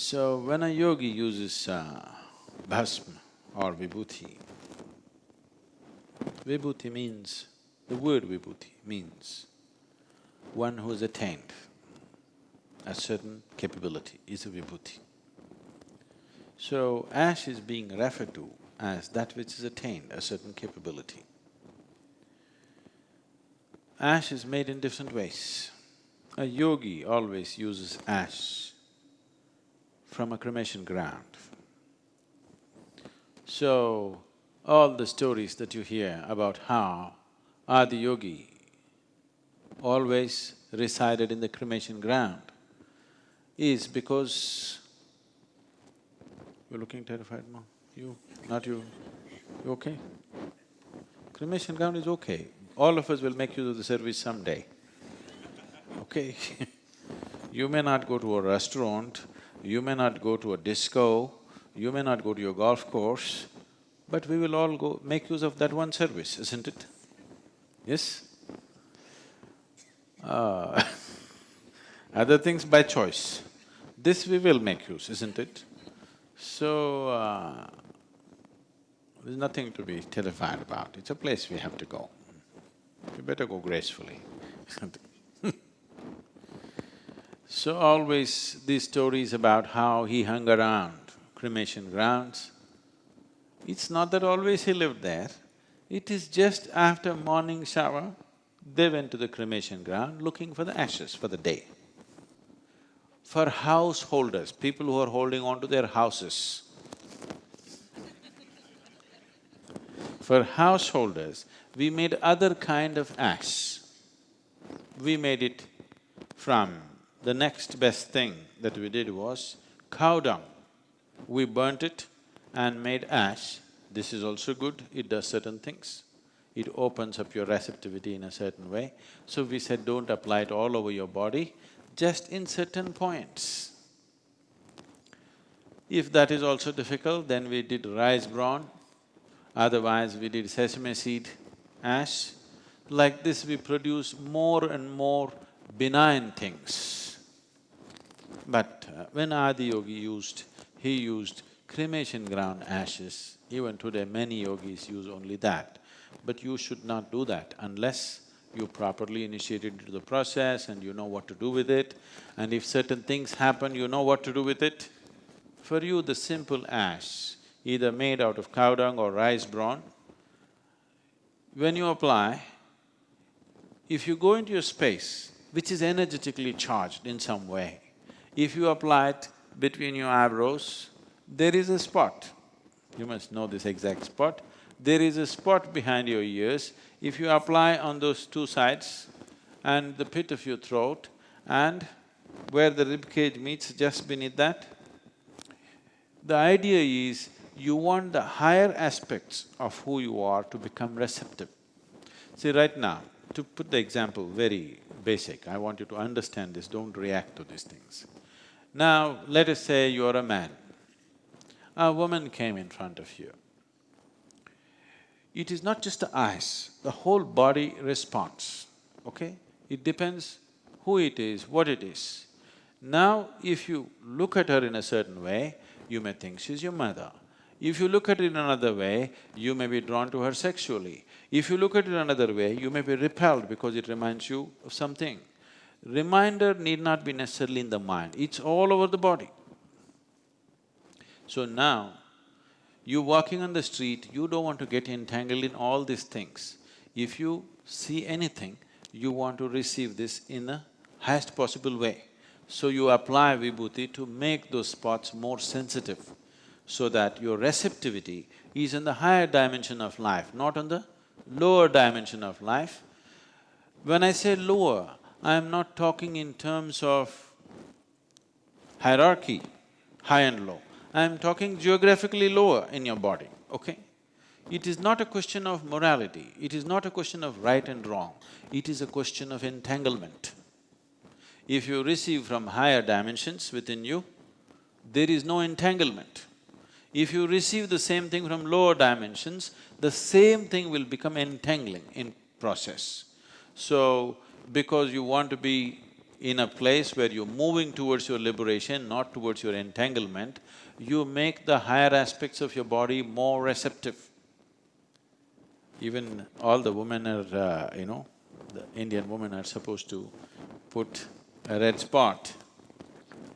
So, when a yogi uses uh, bhasma or vibhuti, vibhuti means, the word vibhuti means one who has attained a certain capability is a vibhuti. So, ash is being referred to as that which has attained a certain capability. Ash is made in different ways. A yogi always uses ash from a cremation ground. So, all the stories that you hear about how Adi Yogi always resided in the cremation ground is because… You're looking terrified, mom? You, not you. You okay? Cremation ground is okay. All of us will make use of the service someday, okay You may not go to a restaurant, you may not go to a disco, you may not go to your golf course, but we will all go make use of that one service, isn't it? Yes? Uh, other things by choice. This we will make use, isn't it? So, uh, there's nothing to be terrified about, it's a place we have to go. You better go gracefully So always these stories about how he hung around cremation grounds, it's not that always he lived there, it is just after morning shower, they went to the cremation ground looking for the ashes for the day. For householders, people who are holding on to their houses, for householders, we made other kind of ash. We made it from… the next best thing that we did was cow dung. We burnt it and made ash. This is also good, it does certain things. It opens up your receptivity in a certain way. So we said don't apply it all over your body, just in certain points. If that is also difficult, then we did rice bran, otherwise we did sesame seed ash. Like this we produce more and more benign things. But uh, when Adi Yogi used, he used cremation ground ashes, even today many yogis use only that. But you should not do that unless you properly initiated into the process and you know what to do with it. And if certain things happen, you know what to do with it. For you, the simple ash, either made out of cow dung or rice bran, when you apply, if you go into a space which is energetically charged in some way, if you apply it between your eyebrows, there is a spot. You must know this exact spot. There is a spot behind your ears. If you apply on those two sides and the pit of your throat and where the rib cage meets just beneath that, the idea is you want the higher aspects of who you are to become receptive. See, right now, to put the example very basic, I want you to understand this, don't react to these things. Now, let us say you're a man. A woman came in front of you. It is not just the eyes, the whole body responds, okay? It depends who it is, what it is. Now, if you look at her in a certain way, you may think she's your mother. If you look at it in another way, you may be drawn to her sexually. If you look at it another way, you may be repelled because it reminds you of something. Reminder need not be necessarily in the mind, it's all over the body. So now, you're walking on the street, you don't want to get entangled in all these things. If you see anything, you want to receive this in the highest possible way. So you apply vibhuti to make those spots more sensitive so that your receptivity is in the higher dimension of life, not on the lower dimension of life. When I say lower, I am not talking in terms of hierarchy, high and low. I am talking geographically lower in your body, okay? It is not a question of morality, it is not a question of right and wrong, it is a question of entanglement. If you receive from higher dimensions within you, there is no entanglement. If you receive the same thing from lower dimensions, the same thing will become entangling in process. So, because you want to be in a place where you're moving towards your liberation, not towards your entanglement, you make the higher aspects of your body more receptive. Even all the women are, uh, you know, the Indian women are supposed to put a red spot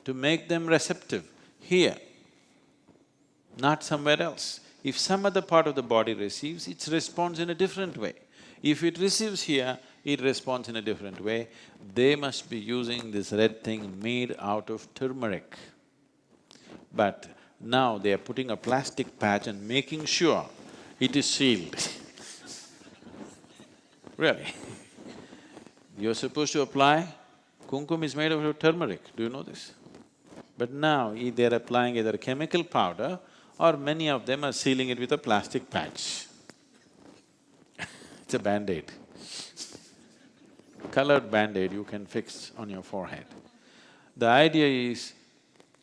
to make them receptive here, not somewhere else. If some other part of the body receives, it responds in a different way. If it receives here, it responds in a different way. They must be using this red thing made out of turmeric. But now they are putting a plastic patch and making sure it is sealed Really. You're supposed to apply, kumkum is made out of turmeric, do you know this? But now they're applying either chemical powder or many of them are sealing it with a plastic patch. it's a band-aid. Colored band-aid you can fix on your forehead. The idea is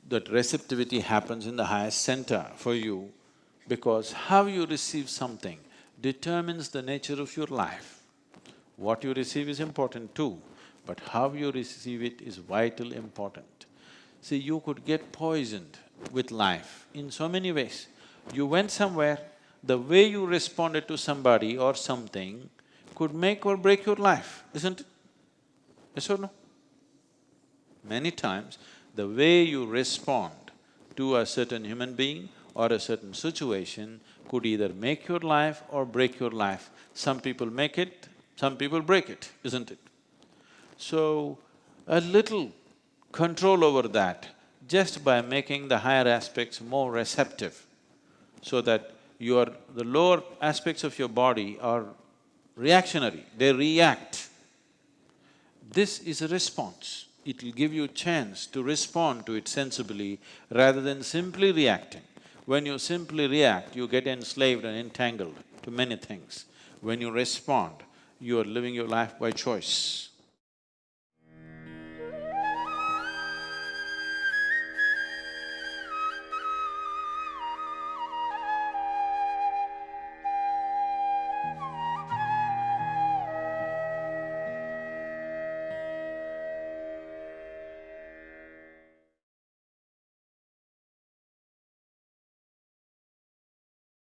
that receptivity happens in the highest center for you because how you receive something determines the nature of your life. What you receive is important too, but how you receive it is vital important. See, you could get poisoned with life in so many ways. You went somewhere, the way you responded to somebody or something could make or break your life, isn't it? Yes or no? Many times, the way you respond to a certain human being or a certain situation could either make your life or break your life. Some people make it, some people break it, isn't it? So, a little control over that just by making the higher aspects more receptive so that your… the lower aspects of your body are reactionary, they react. This is a response. It will give you a chance to respond to it sensibly rather than simply reacting. When you simply react, you get enslaved and entangled to many things. When you respond, you are living your life by choice.